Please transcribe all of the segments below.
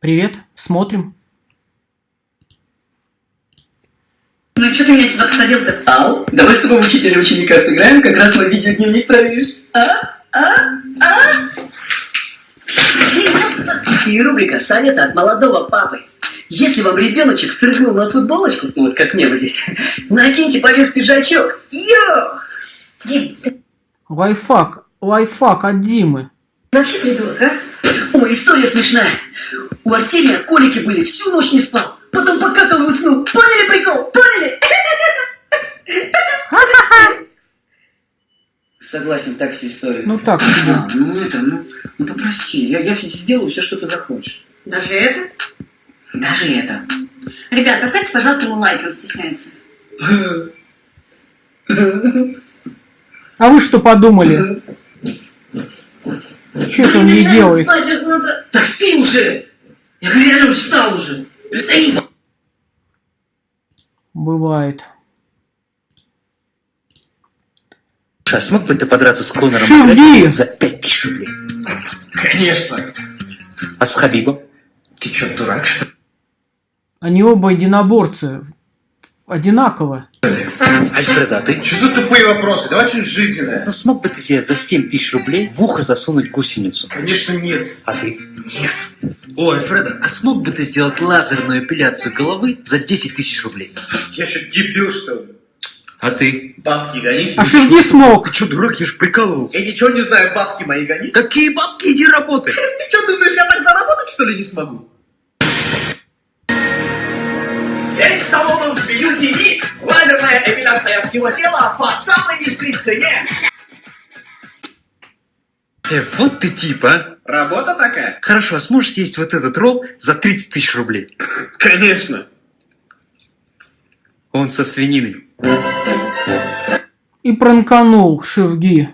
Привет, смотрим. Ну и что ты меня сюда посадил-то? Ал, давай с тобой учителя ученика сыграем, как раз мой видеодневник проверишь. А? А? А? И рубрика «Советы от молодого папы». Если вам ребеночек срыгнул на футболочку, ну вот как мне вот здесь, накиньте поверх пиджачок. Йо! Дим, ты Лайфхак, лайфхак от Димы. вообще придурок, а? Ой, история смешная. У Артемия колики были, всю ночь не спал. Потом покакал и уснул. Поняли прикол? Поняли? Согласен, так себе история. Ну так себе. А, ну это, ну, ну попроси. Я, я сделаю все, что ты захочешь. Даже это? Даже это. Ребят, поставьте, пожалуйста, ему лайк, он стесняется. А вы что подумали? Что это он не делает? Так спи уже! Я говорю, реально устал уже. Стоит. Бывает. А смог бы ты подраться с Конором Шевди! За 5000 рублей? Конечно. А с Хабибом? Ты что, дурак, что ли? Они оба единоборцы. Одинаково. Альфреда, а ты? Что за тупые вопросы? Давай что-нибудь жизненное. Ну смог бы ты себе за 7 тысяч рублей в ухо засунуть гусеницу? Конечно, нет. А ты? Нет. О, Альфреда, а смог бы ты сделать лазерную эпиляцию головы за 10 тысяч рублей? Я что, дебил, что ли? А ты? Бабки гони. А Шевди смог. Ты что, дурак, я ж прикалывался. Я ничего не знаю, бабки мои гони. Какие бабки, иди работай. Ты что, думаешь, я так заработать, что ли, не смогу? Сеть салонов эпиляция всего тела по самой низкой цене. Э, вот ты тип, а. Работа такая? Хорошо, а сможешь съесть вот этот ролл за 30 тысяч рублей? Конечно. Он со свининой. И пранканул Шевги.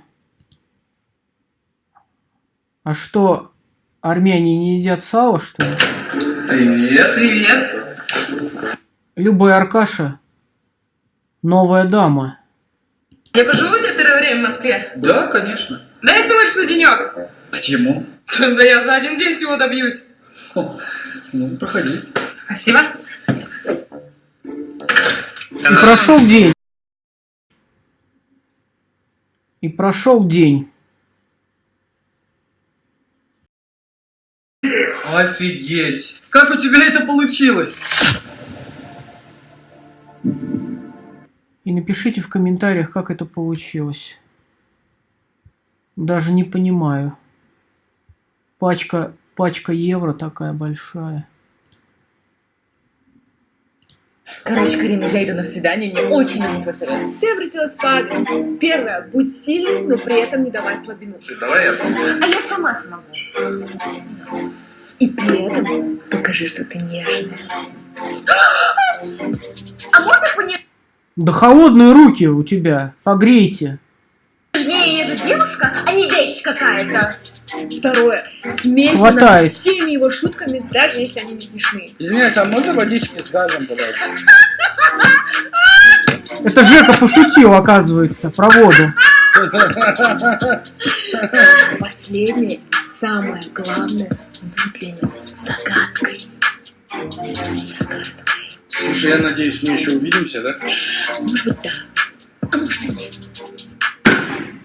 А что, армяне не едят сало, что ли? Привет. Привет. Любая Аркаша – новая дама. Я поживу у тебя первое время в Москве? Да, конечно. Дай срочно денек. Почему? Да я за один день всего добьюсь. Ну, проходи. Спасибо. И прошел день. И прошел день. Офигеть! Как у тебя это получилось? И напишите в комментариях, как это получилось. Даже не понимаю. Пачка, пачка евро такая большая. Короче, Карина, я иду на свидание, мне очень нужен твой совет. Ты обратилась по адресу. Первое, будь сильной, но при этом не давай слабину. Давай я А я сама смогу. И при этом покажи, что ты нежная. А можно понежнее? Да холодные руки у тебя. Погрейте. Я же девушка, а не вещь какая-то. Второе, смейся Хватает. над всеми его шутками, даже если они не смешные. Извиняюсь, а можно водички с газом подать? Это Жека пошутил, оказывается, про воду. Последнее и самое главное, будь для него загадкой. Загадкой. Слушай, я надеюсь, мы еще увидимся, да? Может быть, да. А может и нет.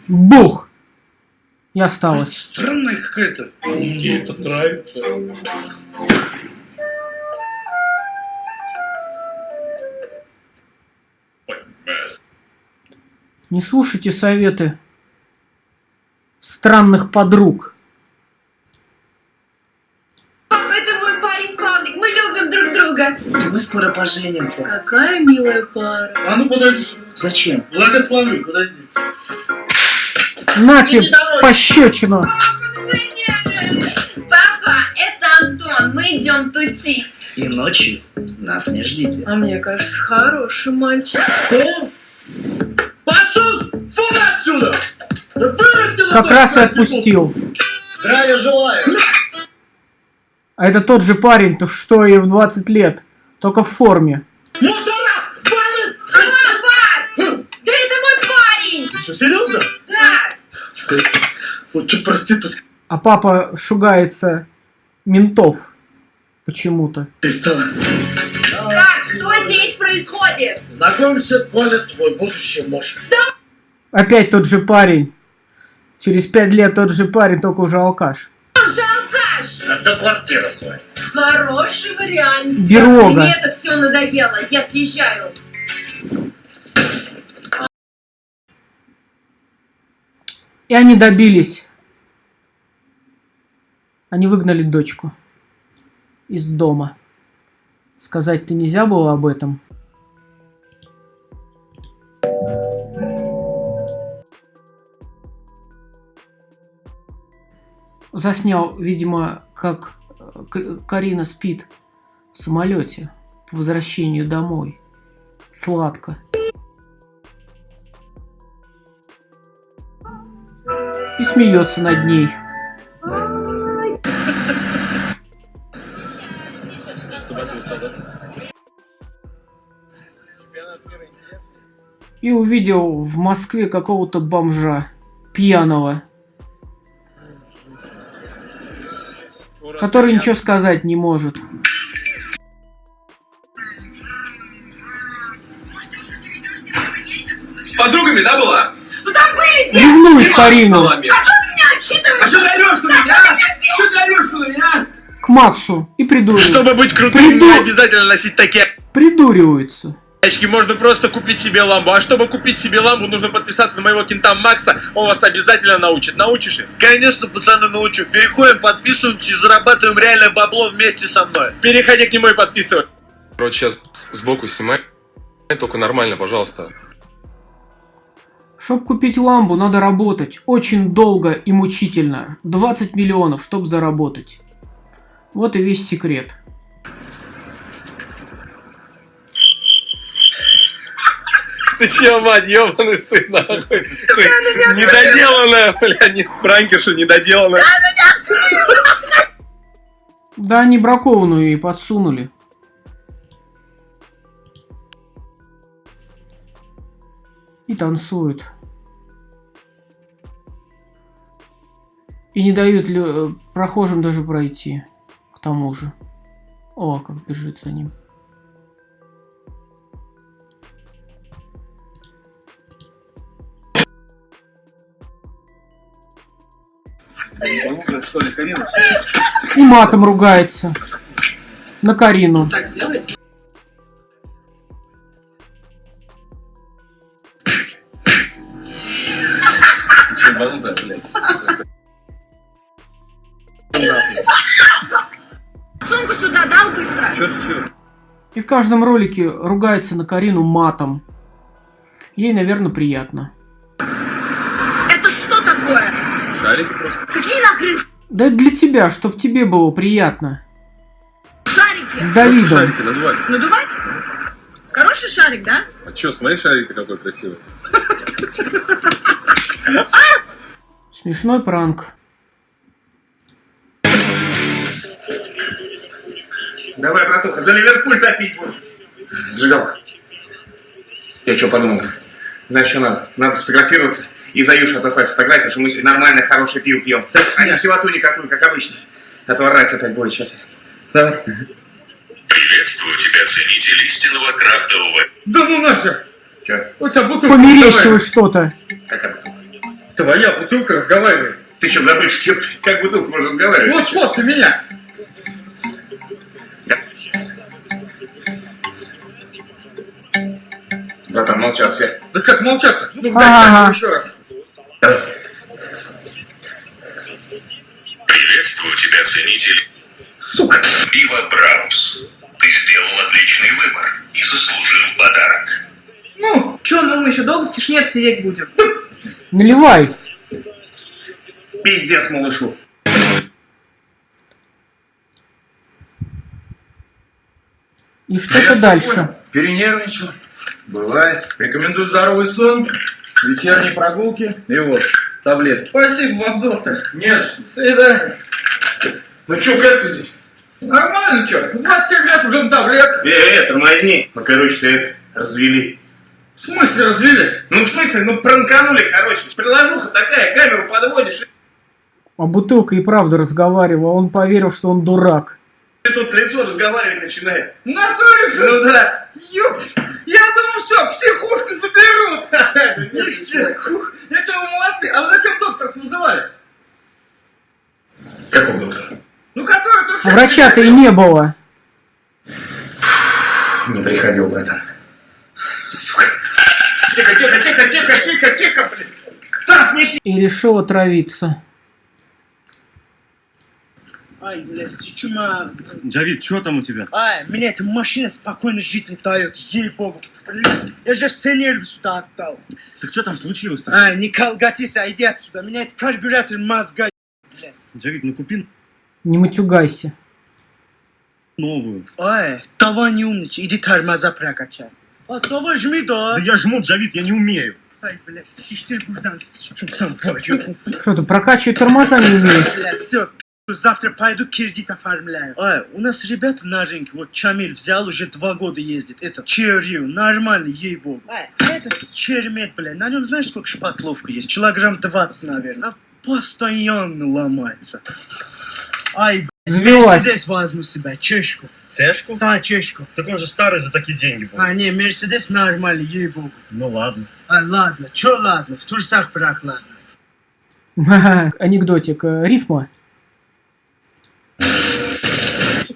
Бух! И осталось. Странная какая-то. Мне это нравится. Не слушайте советы странных подруг. Папа, это мой парень Павлик, мы И мы скоро поженимся. Какая милая пара. А ну подойди. Зачем? Благословлю, подойди. Нате пощечину. Папа, это Антон, мы идем тусить. И ночью нас не ждите. А мне кажется, хороший мальчик. Пошел! Фу отсюда! Как раз и отпустил. Здравия желаю! А это тот же парень, то что и в 20 лет. Только в форме. Мусора! Валим! Папа! Да это мой парень! Ты что, серьезно? Да! Вот что проститутка. А папа шугается ментов. Почему-то. Ты стала. Как? Что здесь происходит? Знакомься, Коля, твой будущий муж. Опять тот же парень. Через пять лет тот же парень, только уже алкаш. Это квартира своя. Хороший вариант. Берога. Мне это все надоело. Я съезжаю. И они добились. Они выгнали дочку из дома. Сказать-то нельзя было об этом. Заснял, видимо, как э, Карина спит в самолете по возвращению домой. Сладко. И смеется над ней. И увидел в Москве какого-то бомжа пьяного, который ничего сказать не может. С подругами, да, была? Ну там были те... Ревнует Карину А что ты меня отчитываешь? А что ты орешь на меня? а? Что ты орешь на меня? к Максу и придуривается. Чтобы быть крутым, Приду- не обязательно носить такие Придуривается. Очки. Можно просто купить себе ламбу. А чтобы купить себе ламбу, нужно подписаться на моего кента Макса. Он вас обязательно научит. Научишь их? Конечно, пацаны, научу. Переходим, подписываемся и зарабатываем реальное бабло вместе со мной. Переходи к нему и подписывай. Короче, сейчас сбоку снимай. Только нормально, пожалуйста. Чтоб купить ламбу, надо работать. Очень долго и мучительно. 20 миллионов, чтоб заработать. Вот и весь секрет. Ты че, мать, ебаный стыд, нахуй. Недоделанная, бля, не, пранкерша недоделанная. Да они бракованную и подсунули. И танцуют. И не дают э, прохожим даже пройти. К тому же. О, как бежит за ним. И матом ругается. На Карину. Так сделай. Сумку сюда дал быстро. И в каждом ролике ругается на Карину матом. Ей, наверное, приятно. Это что такое? Шарики просто. Какие нахрен Да это для тебя, чтоб тебе было приятно. шарики? С Давидом. Шарики надувать. Надувать? Хороший шарик, да? А че, смотри, шарик какой красивый. Смешной пранк. Давай, братуха, за Ливерпуль топить будем. Зажигалка. Я что подумал? Знаешь, что надо? Надо сфотографироваться и за Юшу отослать фотографию, что мы сегодня нормальное, хорошее пиво пьем. А не сивоту никакую, как обычно. А то орать опять будет сейчас. Давай. Приветствую тебя, ценитель истинного крафтового. Да ну нахер! Че? У тебя бутылка Померещилось что-то. Какая бутылка? Твоя бутылка разговаривает. Ты что, ёпта, как бутылка можно разговаривать? Вот сфоткай меня! Братан, молчат все. Да как молчат-то? Ну, дай Ага. камеру еще раз. Давай. Приветствую тебя, ценитель. Сука! Пиво Браус. Ты сделал отличный выбор и заслужил подарок. Ну, Че, ну мы еще долго в тишине сидеть будем? Наливай. пиздец малышу. И что-то дальше. Перенервничал. Бывает. Рекомендую здоровый сон, вечерние прогулки и вот, таблетки. Спасибо вам, доктор. Нет, до свидания. Ну чё, как ты здесь? Нормально, чё? 27 лет уже на таблетках. Э, э, тормозни. Мы, короче, все это развели. В смысле развели? Ну, в смысле, ну, пранканули, короче. Приложуха такая, камеру подводишь. А бутылка и правда разговаривала. Он поверил, что он дурак. Тут лицо разговаривать начинает. Натуре же! Ну да. Ёп! Я думал, все, психушку заберут! Ништяк! Я что, вы молодцы? А вы зачем доктора вызывали? Какого доктора? Ну, который тут... А врача-то и не было. Не приходил, братан. Тихо, тихо, тихо, тихо, тихо, тихо, блин! Таз, не И решил отравиться. Ай, блядь, чума. Джавид, что там у тебя? Ай, меня эта машина спокойно жить не дает, ей-богу. Блядь, я же все нервы сюда отдал. Так что там случилось-то? Ай, не колгатись, а иди отсюда. Меня это карбюратор мозга, блядь. Джавид, ну купи Не матюгайся. новую. Ай, давай не умничай, иди тормоза прокачай. А давай жми, да. Да я жму, Джавид, я не умею. Ай, блядь, сиштель бурдан, сам варю. Что ты прокачивать тормоза не умеешь? Блядь, все, завтра пойду кредит оформляю. Ай, у нас ребята на рынке, вот Чамиль взял, уже два года ездит. Это Черью, нормальный, ей-богу. Ай, это Чермет, блядь, на нем знаешь, сколько шпатловка есть? Килограмм 20, наверное. А Постоянно ломается. Ай. Мерседес возьму себя, чешку. Цешку? Да, чешку. Так он же старый за такие деньги был. А, не, Мерседес нормальный, ей-богу. Ну ладно. А, ладно, чё ладно, в трусах прохладно. Анекдотик. э, Рифма.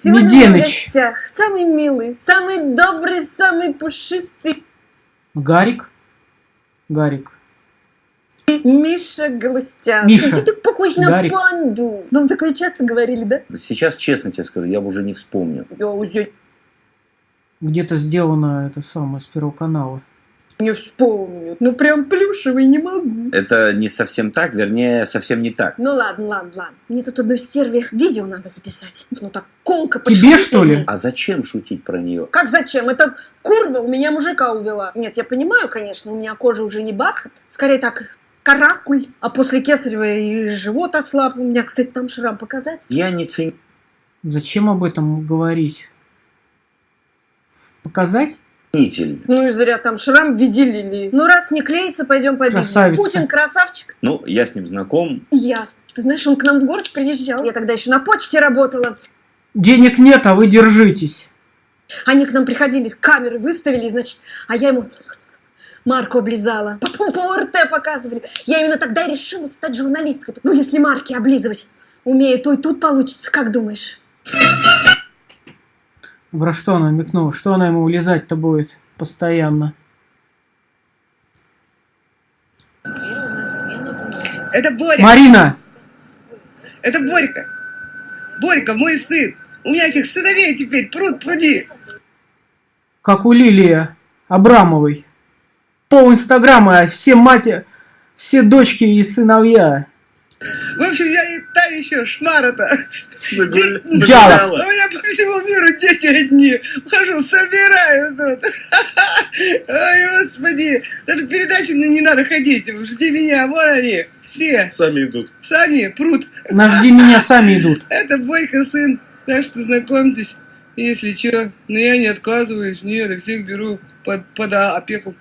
Сегодня Неденыч. в гостях самый милый, самый добрый, самый пушистый Гарик. Гарик. Миша Галустян. Миша. Ты так похож на Гарик. панду. Нам такое часто говорили, да? Сейчас, честно тебе скажу, я бы уже не вспомнил. Я уже Где-то сделано это самое с первого канала. Не вспомню. Ну прям плюшевый не могу. Это не совсем так, вернее, совсем не так. Ну ладно, ладно, ладно. Мне тут одной стерве видео надо записать. Ну так колко Тебе, что ли? А зачем шутить про нее? Как зачем? Это курва у меня мужика увела. Нет, я понимаю, конечно, у меня кожа уже не бархат. Скорее так, каракуль. А после кесарева и живот ослаб. У меня, кстати, там шрам показать. Я не ценю. Зачем об этом говорить? Показать? Ну и зря там шрам в виде лилии. Ну раз не клеится, пойдем победим. Красавица. Путин красавчик. Ну, я с ним знаком. Я. Ты знаешь, он к нам в город приезжал. Я тогда еще на почте работала. Денег нет, а вы держитесь. Они к нам приходили, камеры выставили, значит, а я ему марку облизала. Потом по ОРТ показывали. Я именно тогда и решила стать журналисткой. Ну, если марки облизывать умею, то и тут получится. Как думаешь? Про что она намекнула? Что она ему улезать-то будет постоянно? Это Боря. Марина! Это Борька. Борька, мой сын. У меня этих сыновей теперь пруд пруди. Как у Лилии Абрамовой. Пол инстаграма, все мати... Все дочки и сыновья. В общем, я и та еще шмара-то. Джала. У меня по всему миру дети одни. Хожу, собираю тут. Ой, господи. Даже передачи не надо ходить. Жди меня, вон они. Все. Сами идут. Сами прут. На жди меня сами идут. Это Борька сын. Так что знакомьтесь, если что. Но я не отказываюсь. Нет, я всех беру под, под опеку.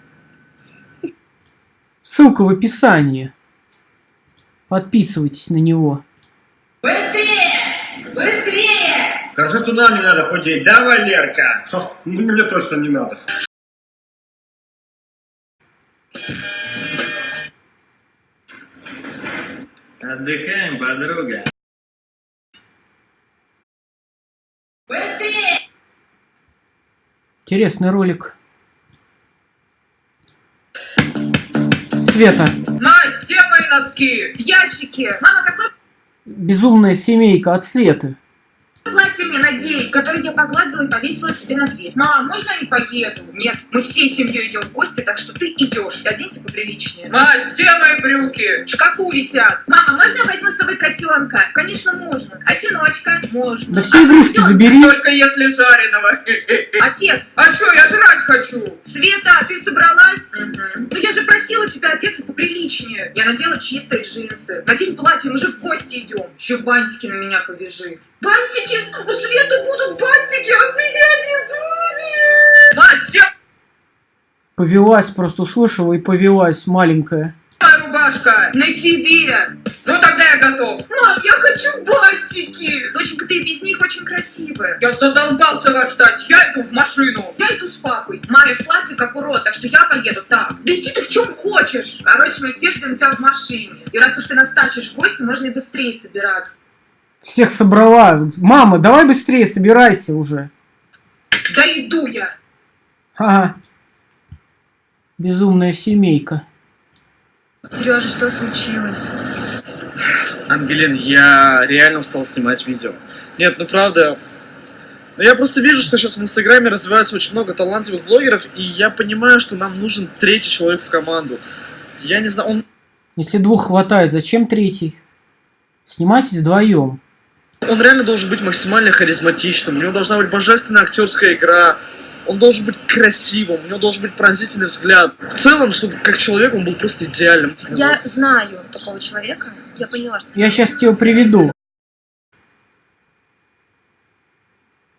Ссылка в описании. Подписывайтесь на него. Быстрее! Быстрее! Хорошо, что нам не надо худеть, да, Валерка? Мне точно не надо. Отдыхаем, подруга. Быстрее! Интересный ролик. Света. Мои носки? В ящике. Мама, какое Безумная семейка от Светы. Мне надеть, которое я погладила и повесила себе на дверь? Мам, можно я не поеду? Нет, мы всей семьей идем в гости, так что ты идешь. Оденься поприличнее. Надь, где мои брюки? В шкафу висят. Мама, можно я возьму с собой котенка? Конечно, можно. А щеночка? Можно. Да все игрушки забери. Только если жареного. Отец! А что, я жрать хочу. Света, ты собралась? Ну я же просила тебя одеться поприличнее. Я надела чистые джинсы. Надень платье, мы же в гости идем. Еще бантики на меня повяжи. Бантики? У Светы будут бантики, а у меня не будет! Надь, где Повелась, просто услышала и повелась маленькая. рубашка? На тебе. Ну тогда я готов. Мам, я хочу бантики. Доченька, ты без них очень красивая. Я задолбался вас ждать. Я иду в машину. Я иду с папой. Маме в платье как урод, так что я поеду так. Да иди ты в чем хочешь. Короче, мы все ждем тебя в машине. И раз уж ты нас тащишь в гости, можно и быстрее собираться. Всех собрала. Мама, давай быстрее, собирайся уже. Да иду я. Ага. Безумная семейка. Сережа, что случилось? Ангелин, я реально устал снимать видео. Нет, ну правда. Но я просто вижу, что сейчас в Инстаграме развивается очень много талантливых блогеров, и я понимаю, что нам нужен третий человек в команду. Я не знаю, он, Если двух хватает, зачем третий? Снимайтесь вдвоем. Он реально должен быть максимально харизматичным, у него должна быть божественная актерская игра, он должен быть красивым, у него должен быть пронзительный взгляд. В целом, чтобы как человек он был просто идеальным. Я знаю такого человека. Я поняла, что... Я сейчас тебя приведу.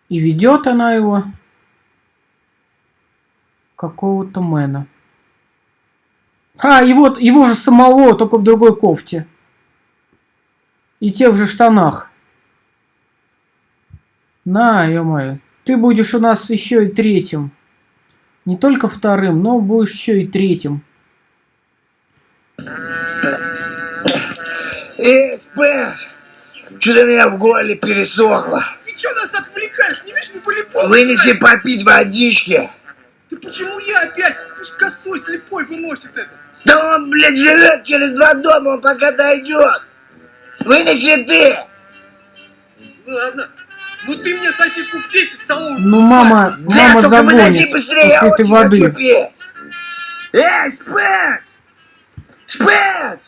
И ведет она его какого-то мэна. А, и вот его же самого, только в другой кофте. И тех же штанах. На, ё-моё. Ты будешь у нас еще и третьим. Не только вторым, но будешь еще и третьим. Эй, спец! Что-то меня в горле пересохло. Ты что нас отвлекаешь? Не видишь, мы волейбол Вынеси играем. попить водички. Ты почему я опять? Пусть косой слепой выносит это. Да он, блядь, живет через два дома, он пока дойдет. Вынеси ты. Ладно. Ну ты мне сосиску в тесте в столовую. Ну, мама, Да, мама загонит после этой воды. Эй, спец! Спец!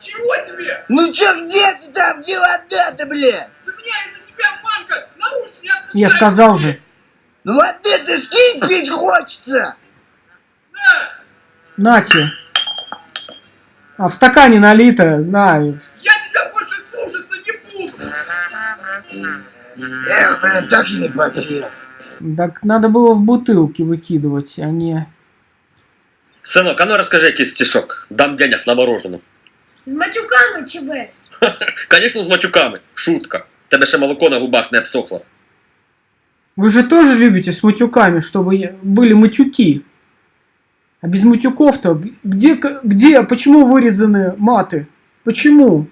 Чего тебе? Ну чё, где ты там, где вода-то, блядь? Да меня из-за тебя мамка на улице не отпускает. Я сказал же. Ну воды ты скинь, пить хочется. Нате. А в стакане налито. На. Я Эх, блин, так и не погрел. Так надо было в бутылки выкидывать, а не... Синок, а ну розкажи якийсь стишок. Дам денег на мороженое. З матюками чи без? Звісно, з матюками. Шутка. Тебе ще молоко на губах не обсохло. Вы же тоже любите с матюками, чтобы я- были матюки. А без матюков-то где, где, почему вырезаны маты? Почему?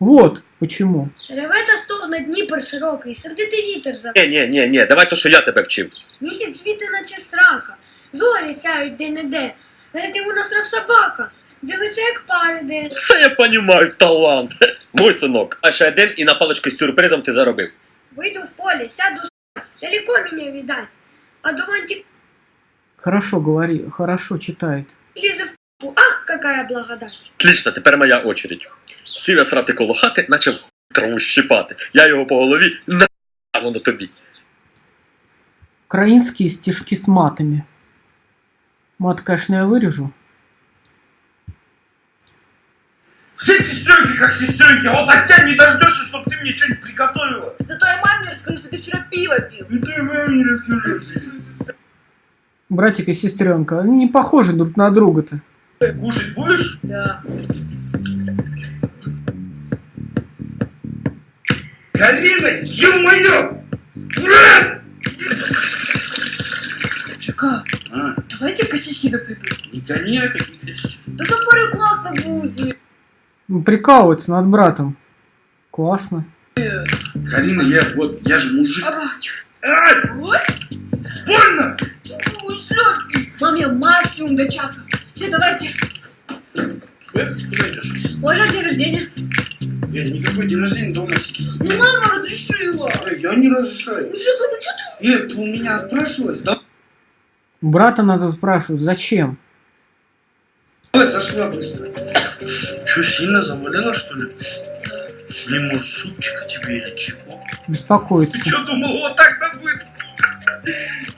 Вот почему. Реве та стогне Дніпр широкий, сердитий вітер за Ні, ні, ні, ні, давай то, що я тебе вчив. місяць світи, наче срака, зорі сяють де-не-де, десь йому насрав собака, дивиться, як париде. Все я понімаю, талант. Мой синок. А ще один і на палички з сюрпризом ти заробив. Вийду в поле, сяду спать, далеко меня видать, а до вантик Хорошо говори, хорошо читает. лізе в п***у. ах, какая благодать. Отлично, тепер моя очередь. Сів я срати коло хати, почав траву щипати. Я його по голові, на а воно тобі. Украинские стишки с матами. Мат, конечно, я вырежу. Все сестренки как сестренки, а вот от тебя не дождешься, чтобы ты мне что-нибудь приготовила. Зато я маме расскажу, что ты вчера пиво пил. И ты маме расскажи. Братик и сестренка, они не похожи друг на друга-то. Кушать будешь? Да. Карина, ё-моё! Жека, давайте косички заплету. Не гони опять, не косички. Да за пару классно будет. Ну, Прикалываться над братом. Классно. Карина, я вот, я же мужик. Ага. Ай! Вот. Больно! Ой, сладкий. Маме максимум до часа. Все, давайте. Куда идешь? Боже, день рождения. Я никакой день рождения дома сидит. Ну, мама разрешила. Я не разрешаю. Ну, Жека, ну что ты? Ир, ты у меня спрашивалась? Да? Брата надо спрашивать, зачем? Давай сошла быстро. Че, сильно заболела, что ли? Блин, может, супчика тебе или чего? Беспокоиться. Ты что думал, вот так нам будет?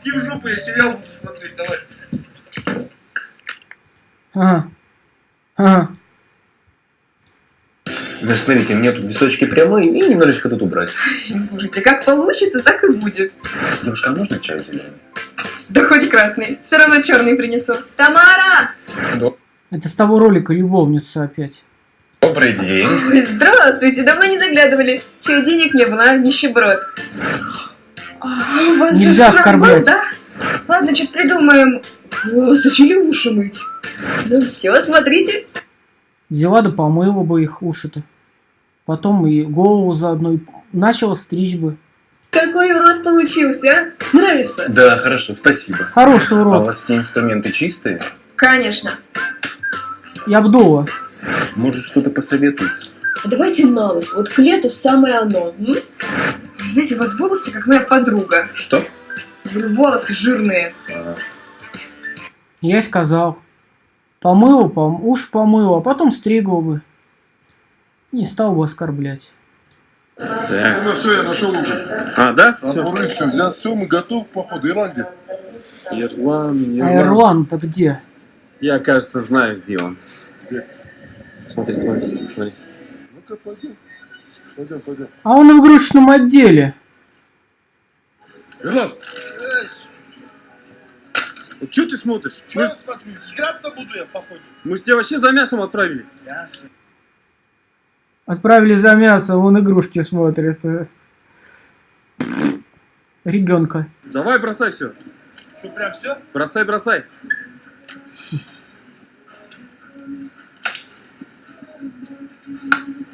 Иди в жопу, я сериал буду смотреть, давай. Ага. Ага. Вы смотрите, мне тут височки прямые и немножечко тут убрать. Слушайте, как получится, так и будет. Девушка, а можно чай зеленый? Да хоть красный. Все равно черный принесу. Тамара! Это с того ролика любовница опять. Добрый день. Ой, здравствуйте, давно не заглядывали. Че, денег не было, а? Нищеброд. А, у вас же Нельзя был, оскорблять. да? Ладно, что-то придумаем. О, сучили уши мыть. Ну все, смотрите. Взяла да помыла бы их уши-то. Потом и голову заодно. И начала стричь бы. Какой урод получился, а? Нравится? Да, хорошо, спасибо. Хороший урод. А у вас все инструменты чистые? Конечно. Я бдула. Может, что-то посоветуете? А Давайте на нос. Вот к лету самое оно. м? Знаете, у вас волосы, как моя подруга. Что? Волосы жирные. Я и сказал. Помыла, пом... уши помыла, а потом стригла бы. Не стал бы оскорблять. Так. Ну все, я нашел уже. А, да? Шампуры, все взял, все, мы готовы к походу. Иран где? Ирлан, А Ирлан-то где? Я, кажется, знаю, где он. Где? Смотри, смотри, смотри. Ну-ка, пойдем. Пойдем, пойдем. А он в игрушечном отделе. Ирлан, Что ты смотришь? Мы, ж- смотрю, играться буду я в походе. мы тебя вообще за мясом отправили. Ясно. Отправили за мясо, он игрушки смотрит. Ребенка. Давай бросай все. Что, прям все? Бросай, бросай.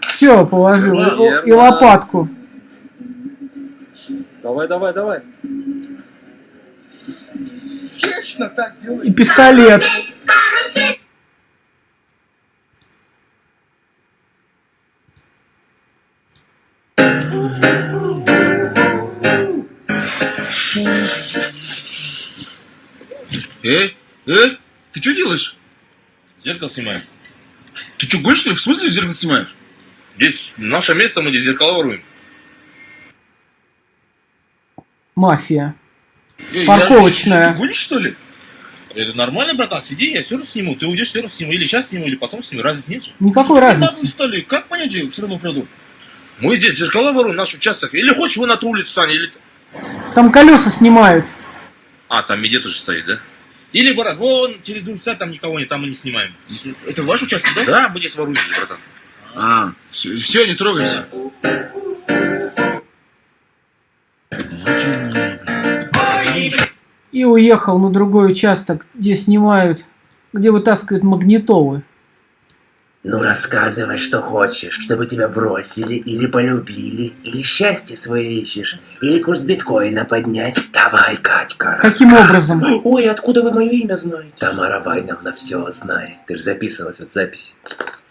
Все, положил. И лопатку. Давай, давай, давай. Вечно так делай. И пистолет. Эй, эй, ты что делаешь? Зеркало снимаем. Ты что, гонишь, что ли? В смысле зеркало снимаешь? Здесь наше место, мы здесь зеркала воруем. Мафия. Эй, Парковочная. Я, что, ты гонишь, что ли? Это нормально, братан, сиди, я все равно сниму. Ты уйдешь, все равно сниму. Или сейчас сниму, или потом сниму. Разницы нет же. Никакой разницы. что ли? Как понять, я все равно украду? Мы здесь зеркала воруем, наш участок. Или хочешь вы на ту улицу, Саня, или... Там колеса снимают. А, там медведь уже стоит, да? Или, брат, вон, через улицу, там никого нет, там мы не снимаем. Это ваш участок, да? Да, мы здесь воруем же, братан. А, все, все не трогайся. И уехал на другой участок, где снимают, где вытаскивают магнитолы. Ну рассказывай, что хочешь, чтобы тебя бросили или полюбили, или счастье свое ищешь, или курс биткоина поднять. Давай, Катька. Каким образом? Ой, откуда вы мое имя знаете? Тамара Вайновна все знает. Ты же записывалась от записи.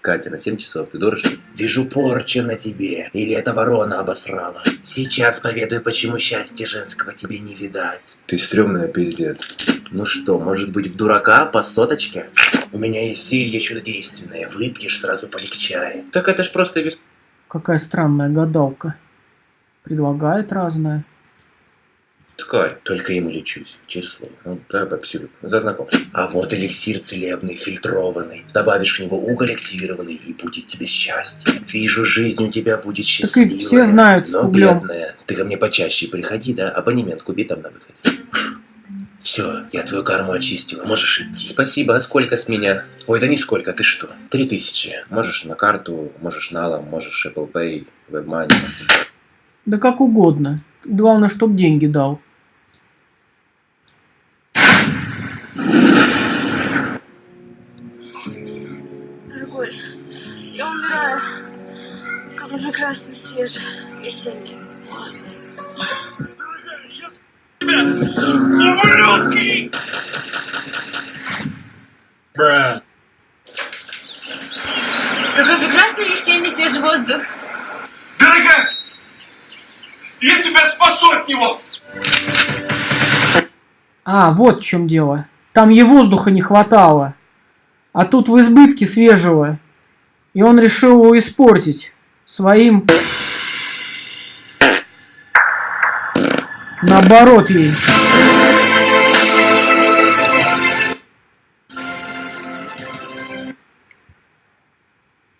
Катя, на 7 часов, ты дурочка? Вижу порчу на тебе. Или эта ворона обосрала. Сейчас поведаю, почему счастья женского тебе не видать. Ты стрёмная пиздец. Ну что, может быть в дурака по соточке? У меня есть зелье чудодейственное. Выпьешь, сразу полегчает. Так это ж просто вис... Какая странная гадалка. Предлагает разное. Скай. Только ему лечусь, число. Ну, да. За знакомство. А вот эликсир целебный, фильтрованный. Добавишь в него уголь активированный, и будет тебе счастье. Вижу, жизнь у тебя будет Так счастливая. и все знают но бедная. Ты ко мне почаще приходи, да? Абонемент купи там на выходе. Все, я твою карму очистила, можешь идти. Спасибо, а сколько с меня? Ой, да нисколько, ты что? Три тысячи. Можешь на карту, можешь налом, можешь Apple Pay, WebMoney. Да как угодно. Главное, чтоб деньги дал. Какой прекрасный свежий весенний воздух. Ублюдки! Какой прекрасный весенний свежий воздух. Дорогая! Я тебя спасу от него! А, вот в чем дело. Там ей воздуха не хватало. А тут в избытке свежего. И он решил его испортить. Своим... Наоборот ей.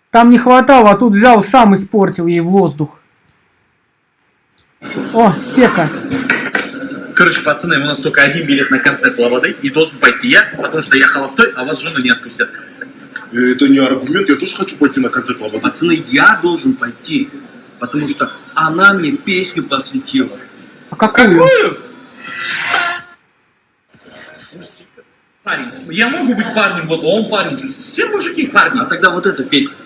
Там не хватало, а тут взял, сам испортил ей воздух. О, Сека. Короче, пацаны, у нас только один билет на концерт Лободы, и должен пойти я, потому что я холостой, а вас жены не отпустят. Это не аргумент, я тоже хочу пойти на концерт Лободы. Пацаны, я должен пойти, потому что она мне песню посвятила. А какую? Парень, я могу быть парнем, вот он парень, все мужики парни. А тогда вот эта песня,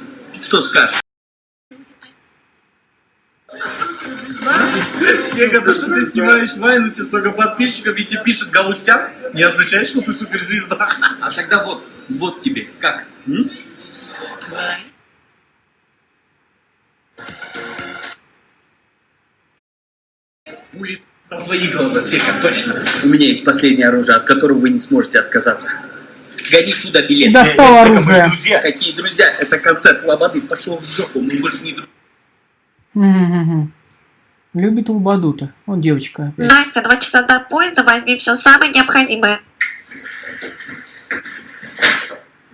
что скажешь? Сега, то, что ты снимаешь вайн, у тебя столько подписчиков, и тебе пишет Галустян, не означает, что ты суперзвезда. А тогда вот, вот тебе, как? м? Пули твои глаза, Сека, точно. У меня есть последнее оружие, от которого вы не сможете отказаться. Гони сюда билет. Достал оружие. друзья. Какие друзья? Это концерт Лободы. Пошел в жопу, мы больше не друзья. Любит Лободу-то. Он девочка. Настя, два часа до поезда, возьми все самое необходимое.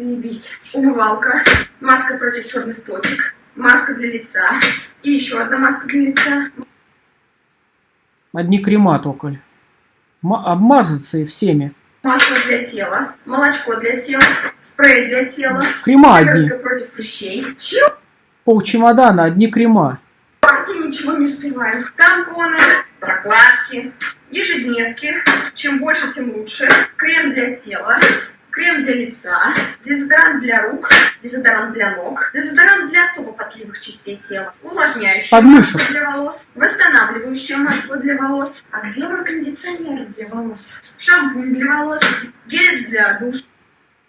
Заебись. Умывалка, маска против черных точек, маска для лица и еще одна маска для лица. Одни крема только. Ма- обмазаться и всеми. Масло для тела, молочко для тела, спрей для тела, Крема одни. против прыщей. Чего? Пол чемодана, одни крема. Я ничего не успеваю. Тампоны, прокладки, ежедневки. Чем больше, тем лучше. Крем для тела, крем для лица, дезодорант для рук, дезодорант для ног, дезодорант для особо потливых частей тела, увлажняющее Подмышек. масло для волос, восстанавливающее масло для волос. А где мой кондиционер для волос? Шампунь для волос, гель для душа.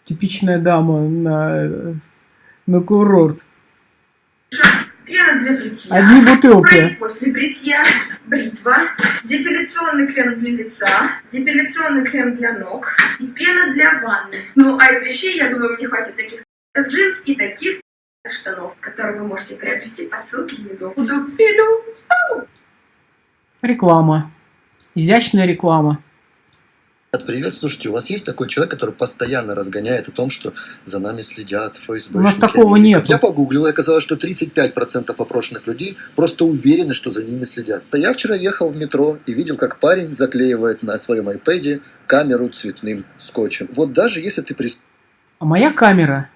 Типичная дама на, на курорт. Пена для бритья. Одни бутылки. Спрей после бритья. Бритва. Депиляционный крем для лица. Депиляционный крем для ног. И пена для ванны. Ну, а из вещей, я думаю, мне хватит таких как джинс и таких штанов, которые вы можете приобрести по ссылке внизу. Буду. Реклама. Изящная реклама. Привет, слушайте, у вас есть такой человек, который постоянно разгоняет о том, что за нами следят ФСБ? У нас такого нету. Я погуглил, и оказалось, что 35% опрошенных людей просто уверены, что за ними следят. Да я вчера ехал в метро и видел, как парень заклеивает на своем iPad камеру цветным скотчем. Вот даже если ты прис... А моя камера,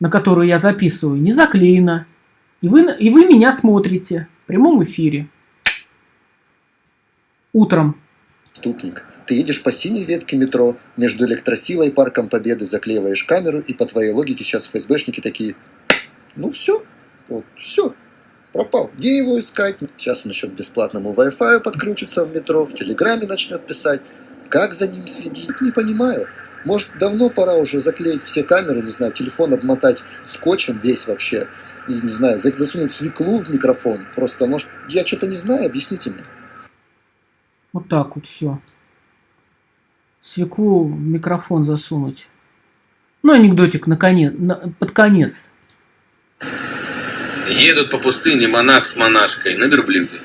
на которую я записываю, не заклеена. И вы, и вы меня смотрите в прямом эфире. Утром. преступник. Ты едешь по синей ветке метро, между электросилой и парком Победы заклеиваешь камеру, и по твоей логике сейчас ФСБшники такие, ну все, вот, все, пропал. Где его искать? Сейчас он еще к бесплатному Wi-Fi подключится в метро, в Телеграме начнет писать. Как за ним следить? Не понимаю. Может, давно пора уже заклеить все камеры, не знаю, телефон обмотать скотчем весь вообще, и, не знаю, за- засунуть свеклу в микрофон. Просто, может, я что-то не знаю, объясните мне. Вот так вот все. Свеклу в микрофон засунуть. Ну, анекдотик наконец, на, под конец. Едут по пустыне монах с монашкой на верблюде.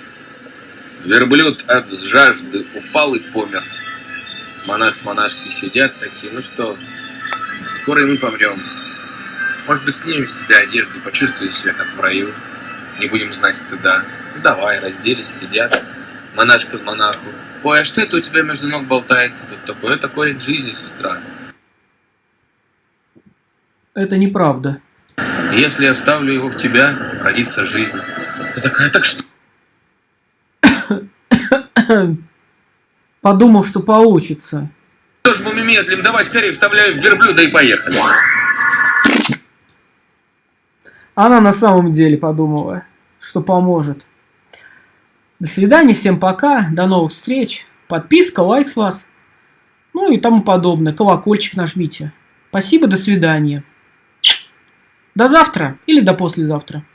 Верблюд от жажды упал и помер. Монах с монашкой сидят такие, ну что, скоро и мы помрем. Может быть, снимем с себя одежду, почувствуем себя как в раю. Не будем знать стыда. Ну, давай, разделись, сидят. Монашка к монаху. Ой, а что это у тебя между ног болтается тут такое? Это корень жизни, сестра. Это неправда. Если я вставлю его в тебя, родится жизнь. Ты такая, так что? Подумал, что получится. Что ж мы медлим? Давай скорее вставляю в верблюда и поехали. Она на самом деле подумала, что поможет. До свидания, всем пока, до новых встреч. Подписка, лайк с вас. Ну и тому подобное. Колокольчик нажмите. Спасибо, до свидания. До завтра или до послезавтра.